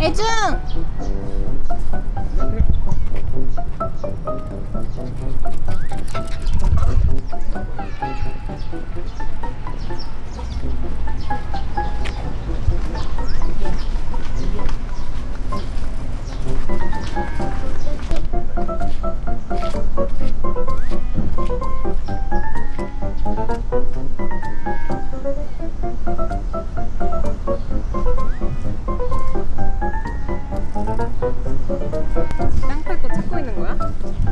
애지중 Santo.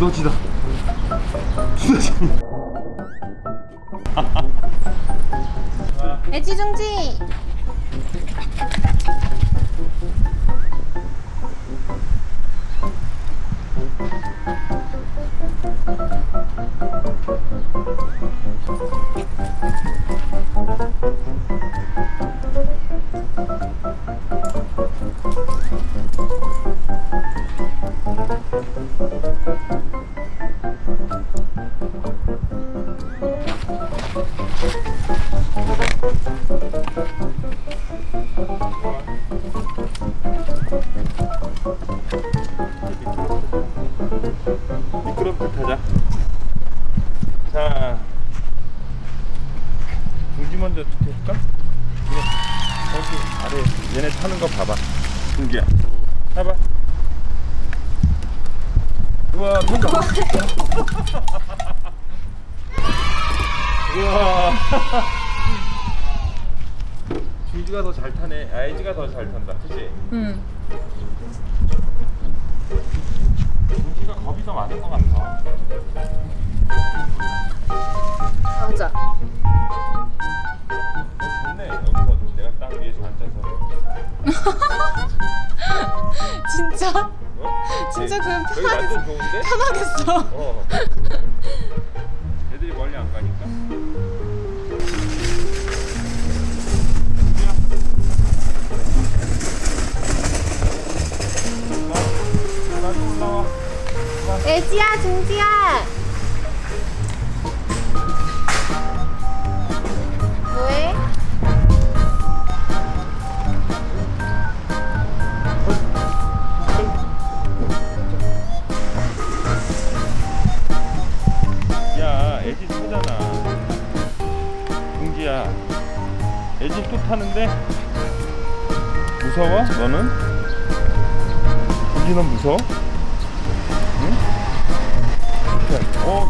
두더지다. 두더지. 애지중지 미끄럽게 타자. 자, 중지 먼저 해볼까? 그냥 여기 아래 얘네 타는 거 봐봐. 중지야, 타봐. 우와, 통과. 우와. 중지가 더 잘 타네. 아이지가 더 잘 탄다. 그치? 응 중지가 겁이 더 많은 것 같아. 맞아 어, 좋네. 여기서 내가 딱 위에서 앉아서. 진짜 어? 진짜 네. 그럼 여기 편하겠어. 어. 애들이 멀리 안 가니까. 애지야 중지야 야. 애지 또 타는데? 무서워? 너는? 넌 무서워? 응? 어.